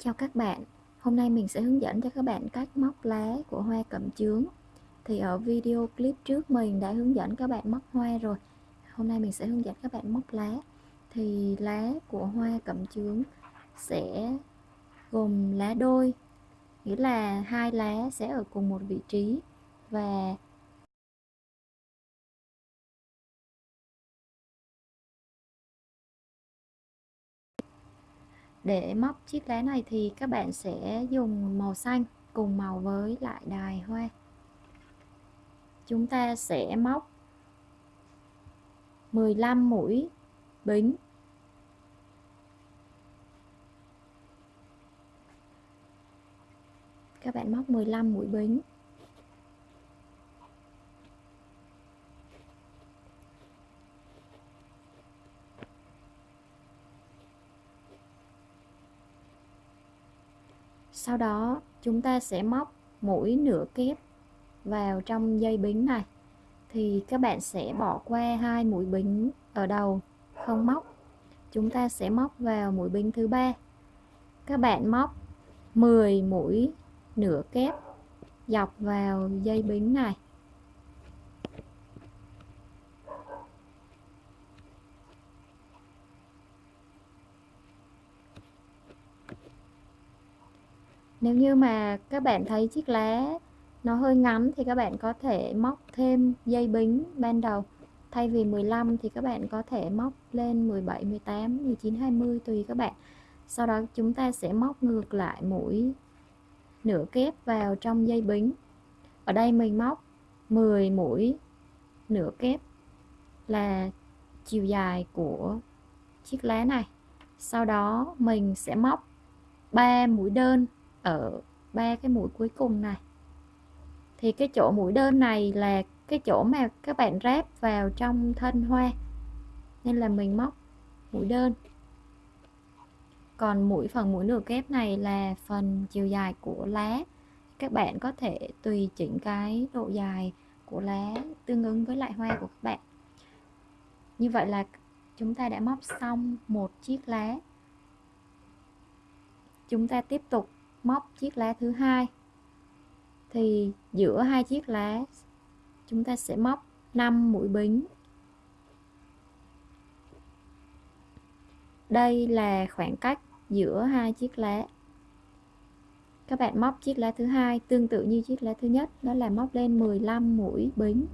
Chào các bạn, hôm nay mình sẽ hướng dẫn cho các bạn cách móc lá của hoa cẩm chướng. Thì ở video clip trước mình đã hướng dẫn các bạn móc hoa rồi. Hôm nay mình sẽ hướng dẫn các bạn móc lá. Thì lá của hoa cẩm chướng sẽ gồm lá đôi Nghĩa là hai lá sẽ ở cùng một vị trí. Và Để móc chiếc lá này thì các bạn sẽ dùng màu xanh cùng màu với lại đài hoa. Chúng ta sẽ móc 15 mũi bính các bạn móc 15 mũi bính sau đó, chúng ta sẽ móc mũi nửa kép vào trong dây bính này. Thì các bạn sẽ bỏ qua hai mũi bính ở đầu, không móc. Chúng ta sẽ móc vào mũi bính thứ ba. Các bạn móc 10 mũi nửa kép dọc vào dây bính này. Nếu như mà các bạn thấy chiếc lá nó hơi ngắn thì các bạn có thể móc thêm dây bính ban đầu. Thay vì 15 thì các bạn có thể móc lên 17 18 19 20 tùy các bạn. Sau đó chúng ta sẽ móc ngược lại mũi nửa kép vào trong dây bính. Ở đây mình móc 10 mũi nửa kép là chiều dài của chiếc lá này. Sau đó mình sẽ móc 3 mũi đơn ở ba cái mũi cuối cùng này. Thì cái chỗ mũi đơn này là cái chỗ mà các bạn ráp vào trong thân hoa. Nên là mình móc mũi đơn. Còn mũi, phần mũi nửa kép này là phần chiều dài của lá. Các bạn có thể tùy chỉnh cái độ dài của lá tương ứng với lại hoa của các bạn. Như vậy là chúng ta đã móc xong một chiếc lá. Chúng ta tiếp tục móc chiếc lá thứ hai. Thì giữa hai chiếc lá, chúng ta sẽ móc 5 mũi bính. Đây là khoảng cách giữa hai chiếc lá. Các bạn móc chiếc lá thứ hai tương tự như chiếc lá thứ nhất, đó là móc lên 15 mũi bính.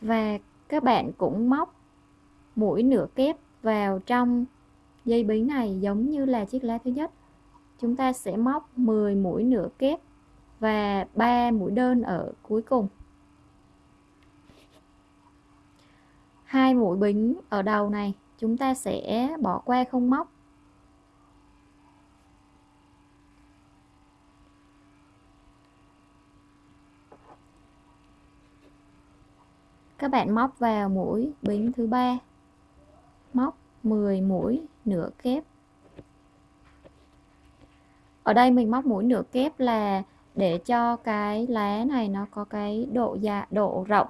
Và các bạn cũng móc mũi nửa kép vào trong dây bính này giống như là chiếc lá thứ nhất. Chúng ta sẽ móc 10 mũi nửa kép và 3 mũi đơn ở cuối cùng. Hai mũi bính ở đầu này chúng ta sẽ bỏ qua không móc. Các bạn móc vào mũi bính thứ ba. Móc 10 mũi nửa kép. Ở đây mình móc mũi nửa kép là để cho cái lá này nó có cái độ dạ độ rộng.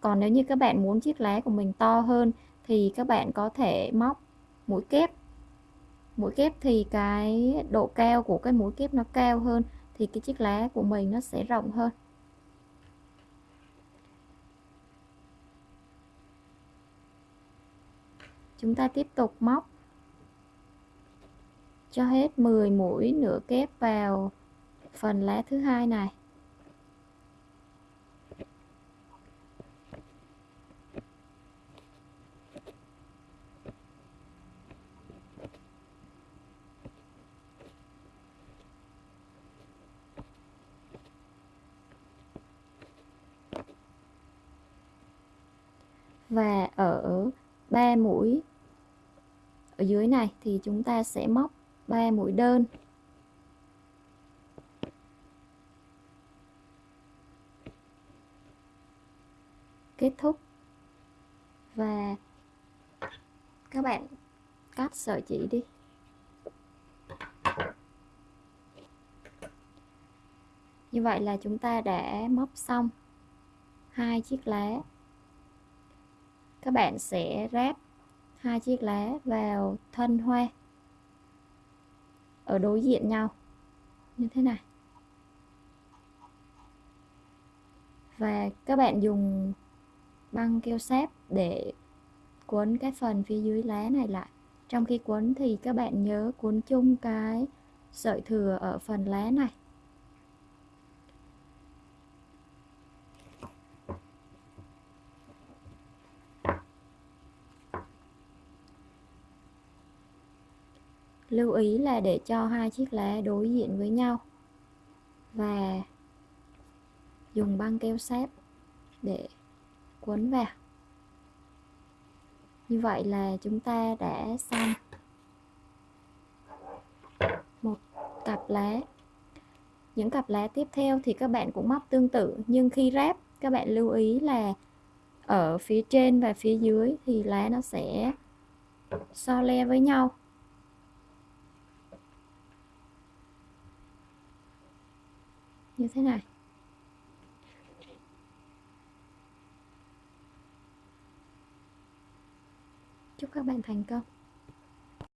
Còn nếu như các bạn muốn chiếc lá của mình to hơn thì các bạn có thể móc mũi kép. Mũi kép thì cái độ cao của cái mũi kép nó cao hơn thì cái chiếc lá của mình nó sẽ rộng hơn. Chúng ta tiếp tục móc. Cho hết 10 mũi nửa kép vào phần lá thứ hai này. Và ở 3 mũi ở dưới này thì chúng ta sẽ móc 3 mũi đơn. Kết thúc. Và các bạn cắt sợi chỉ đi. Như vậy là chúng ta đã móc xong hai chiếc lá. Các bạn sẽ ráp hai chiếc lá vào thân hoa, ở đối diện nhau. Như thế này. Và các bạn dùng băng keo sáp để cuốn cái phần phía dưới lá này lại. Trong khi cuốn thì các bạn nhớ cuốn chung cái sợi thừa ở phần lá này. Lưu ý là để cho hai chiếc lá đối diện với nhau. Và dùng băng keo sáp để quấn vào. Như vậy là chúng ta đã xong một cặp lá. Những cặp lá tiếp theo thì các bạn cũng móc tương tự, nhưng khi ráp, các bạn lưu ý là ở phía trên và phía dưới thì lá nó sẽ so le với nhau. Như thế này. Chúc các bạn thành công.